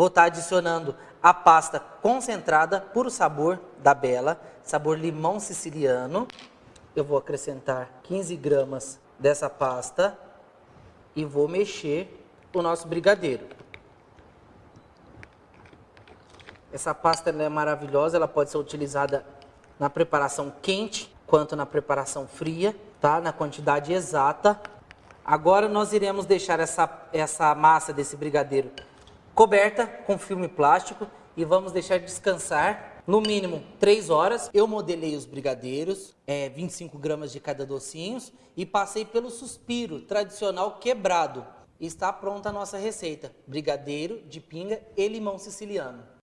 Vou estar adicionando a pasta concentrada puro sabor da Bela, sabor limão siciliano. Eu vou acrescentar 15 gramas dessa pasta e vou mexer o nosso brigadeiro. Essa pasta é maravilhosa, ela pode ser utilizada na preparação quente quanto na preparação fria, tá? Na quantidade exata. Agora nós iremos deixar essa, essa massa desse brigadeiro coberta com filme plástico e vamos deixar descansar no mínimo 3 horas. Eu modelei os brigadeiros, é, 25 gramas de cada docinhos e passei pelo suspiro tradicional quebrado. Está pronta a nossa receita, brigadeiro de pinga e limão siciliano.